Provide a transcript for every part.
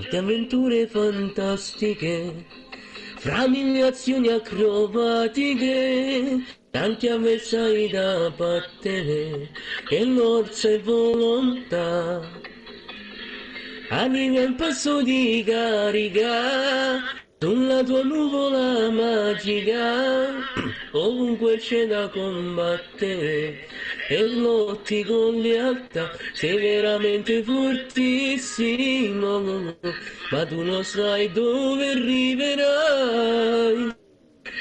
molte avventure fantastiche, fra mille azioni acrobatiche, tanti avversari da battere, e l'orsa e volontà. Arriva il passo di carica, sulla tua nuvola magica, ovunque c'è da combattere, e lotti con lealtà, sei veramente fortissimo, ma tu non sai dove arriverai.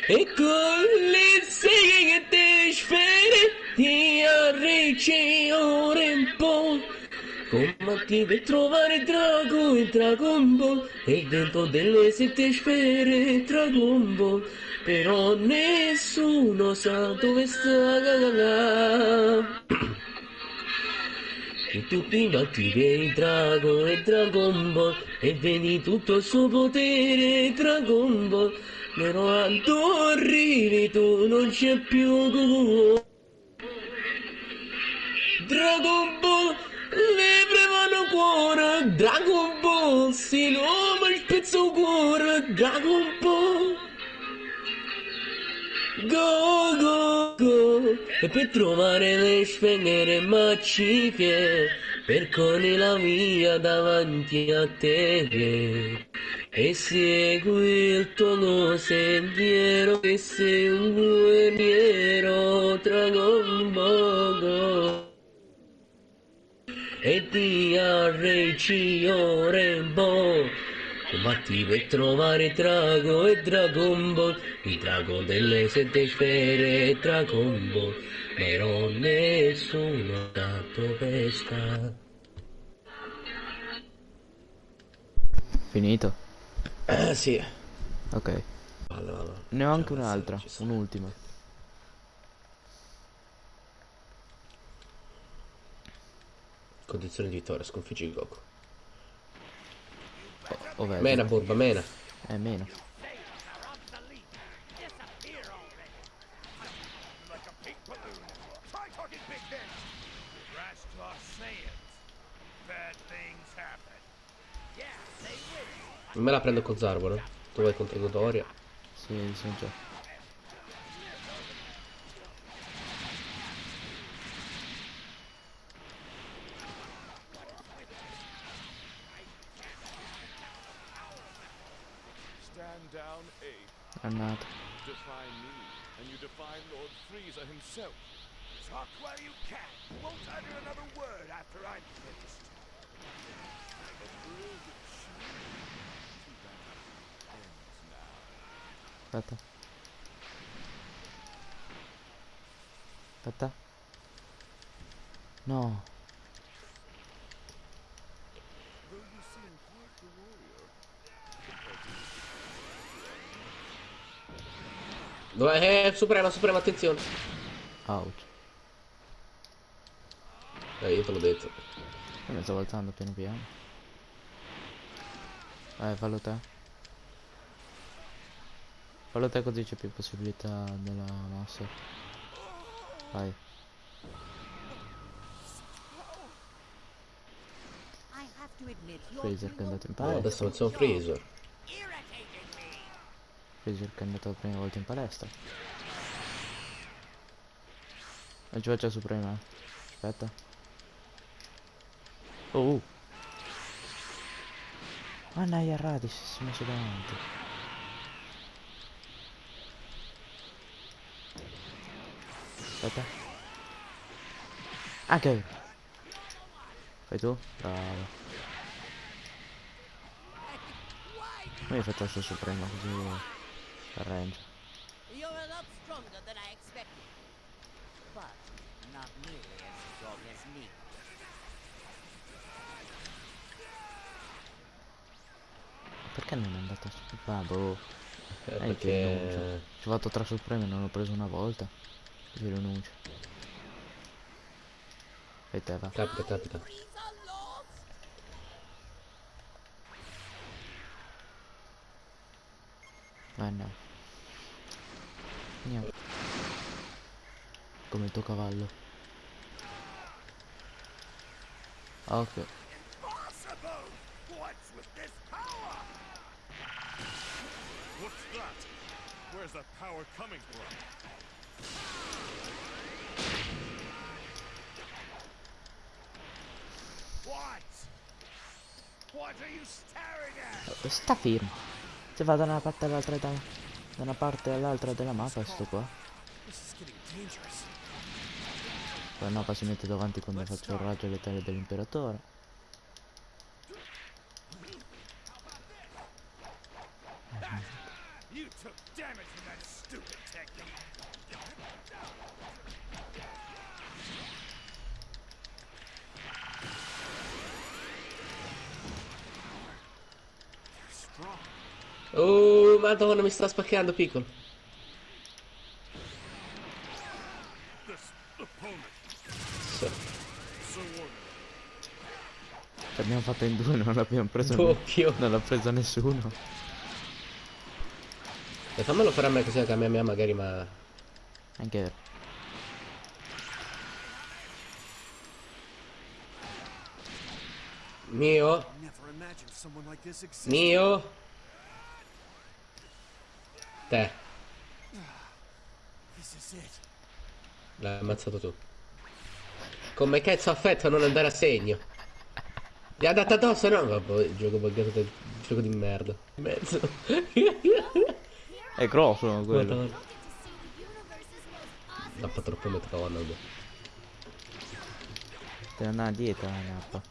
E con le seghe che ti speri, ti arricci ora in po'. Combatti per trovare Drago e Dragon Ball E dentro delle sette sfere Dragon Ball. Però nessuno sa dove sta E tu ti vedi Drago e Dragon Ball E vedi tutto il suo potere Dragon Ball. Però quando arrivi tu non c'è più Dragon Ball cuore, Dragon Ball, si nome il pezzo cuore, Dragon Ball. Go, go, go, e per trovare le sfengere magnifiche, percorri la via davanti a te. E segui il tuo sentiero, che sei un guerriero, Dragon Ball. E arricci Rainbow combatti per trovare Drago e Dragon Ball. Il drago delle sette sfere e Dragon Ball. Però nessuno sa dove sta Finito? eh sì. Ok. allora, Ne ho anche Cioè, un'altra, un'ultima. Condizioni di vittoria sconfiggi Goku O vedi? mena burba mena Eh, meno. Will. me la prendo con Zarbolo tu vai contro Godoria Sì, sono già. down eight. I'm not. Defy me, and you defy Lord himself. Talk while you can. Won't utter another word after I'm finished. No. Dove- eh, suprema suprema attenzione Ouch. eh, io te l'ho detto Io mi sto alzando piano piano. Eh, fallo te. Fallo te così c'è più possibilità della mossa. Vai. Freezer che è andato in no, palestra. adesso non sono Freezer. Che è andato la prima volta in palestra. Ci faccia Suprema. Aspetta. Oh. Ma Naya Radis si è messo davanti. Aspetta. Anche. Fai tu? Bravo. Ma io faccio il suo Suprema così arrange. You're a lot stronger than I expected. But not nearly as strong as me. Perché non è andato su? Ah, boh. Eh, Eh, perché. Ci ho fatto tre supreme e non l'ho preso una volta. Così rinuncio. E te va. capita capita no. Andiamo. Come il tuo cavallo. Ok. Where's that power coming from? What? What are you staring at? Sta fermo. Se va da una parte all'altra da, da una parte all'altra della mappa sto qua. Poi no, poi si mette davanti quando faccio il raggio letale dell'imperatore. You took damage madonna, mi sta spaccando piccolo. So. L'abbiamo fatta in due, non l'abbiamo preso. Doppio. Non l'ha preso nessuno. E fammelo fare a me così anche a me, a me magari ma... Anche vero. Mio? Mio? Te. It. L'hai ammazzato tu. Come cazzo affetto a non andare a segno? Gli ha dato addosso, no? Vabbè, gioco buggato del gioco di merda. In mezzo. È grosso quello. Madonna. Nappa troppo McDonald's. Deve andare dietro la mappa.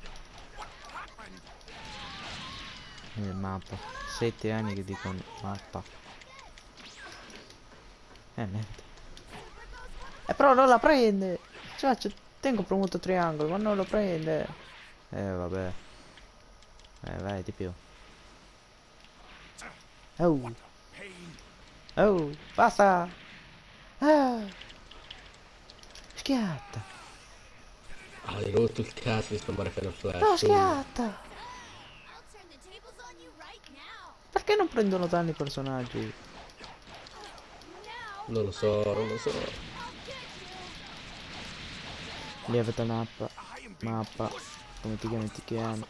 Il mappa. Sette anni che dico mappa. Eh niente. Eh però non la prende! Cioè, ci- tengo premuto triangolo, ma non lo prende! Eh vabbè. Eh vai di più. Oh! Oh! Basta! Ah! Schiatta! Ah, hai rotto il cazzo di spammare Final Flash. No, schiatta! Perché non prendono danni i personaggi? Non lo so, non lo so. Lievita mappa. Mappa. Come ti chiami ti chiami?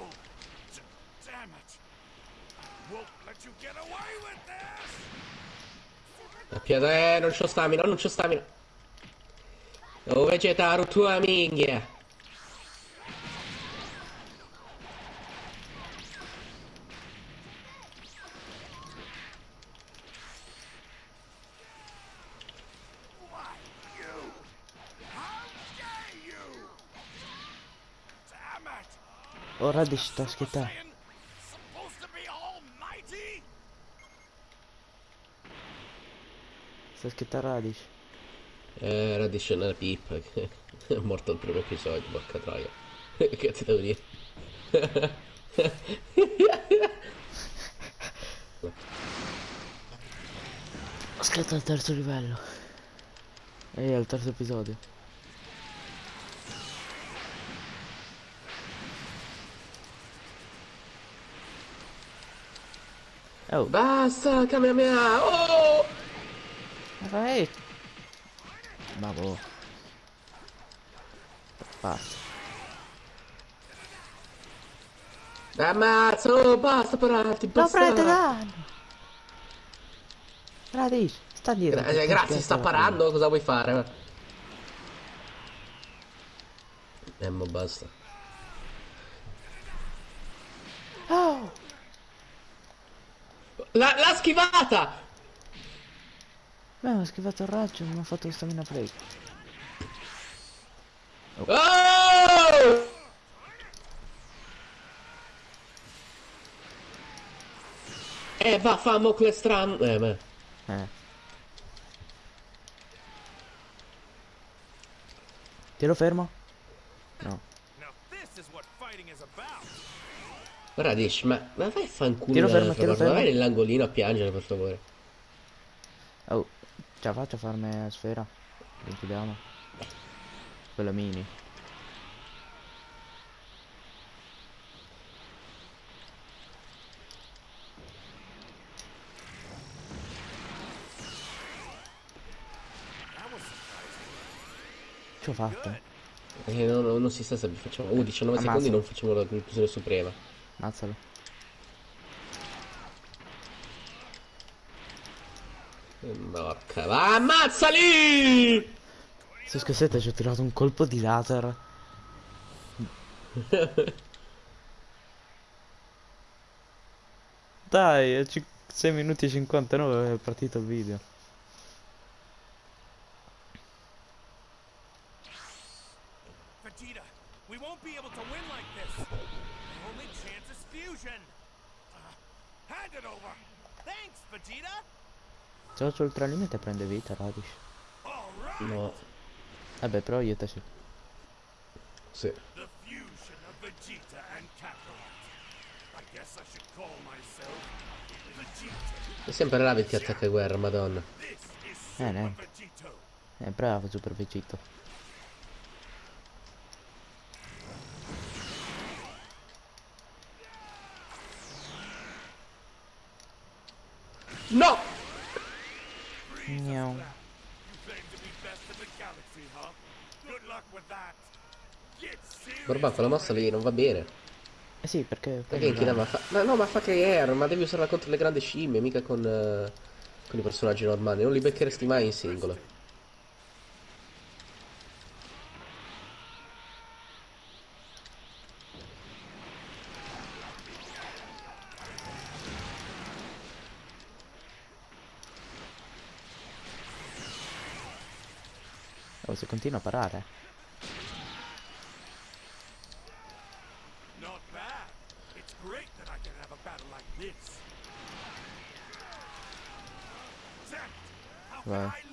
La piada, eh, non c'ho stamina, non c'ho stamina. Oh, Vegetaru, tua minchia. Oh, be almighty? Sta schiettando Radish. Eh, Radish è una pippa. È morto al primo episodio, porca troia. che ti devo dire? Scatta al terzo livello. E al terzo episodio. Oh, Basta, Kamehameha! Oh! vai! Ma boh. Basta. Ammazza, oh, basta pararti, Non basta! prende danno! Radish, sta dietro. Gra- eh, grazie, sta parando, cosa vuoi fare? Eh, ma basta. Oh! La- l'ha schivata! Beh, ho schivato il raggio, non ho fatto stamina break. Oh! Eh, va, famo quest'anno. Eh, ma... Eh. Tiro fermo? No. Now this is what fighting is about. Radish, ma, ma vai a fanculo. Tiro fermo, tiro fermo. Vai nell'angolino a piangere, per favore. Oh, ce la faccio a la sfera? Vediamo. Quella mini. Ce l'ho fatta. Eh, no, no, non si sa se facciamo. Uh, 19 Ammazza. secondi non facciamo la conclusione suprema. Ammazzalo. Porca, va, ammazzali! Su scassetta ci ho tirato un colpo di laser. Dai, 6 minuti e 59 è partito il video. Vegeta and Kakarot. I guess I should call myself Vegeta. È sempre là che ti attacca guerra, madonna. Eh, Super neanche. Vegito. È bravo, Super Vegito. Get serious. Borba, quella mossa lì non va bene. Eh sì, perché... Perché inchinava fa... Ma no, ma fa che air, ma devi usarla contro le grandi scimmie, mica con, eh, con i personaggi normali. Non li beccheresti mai in singolo. Oh, se continua a parare. Not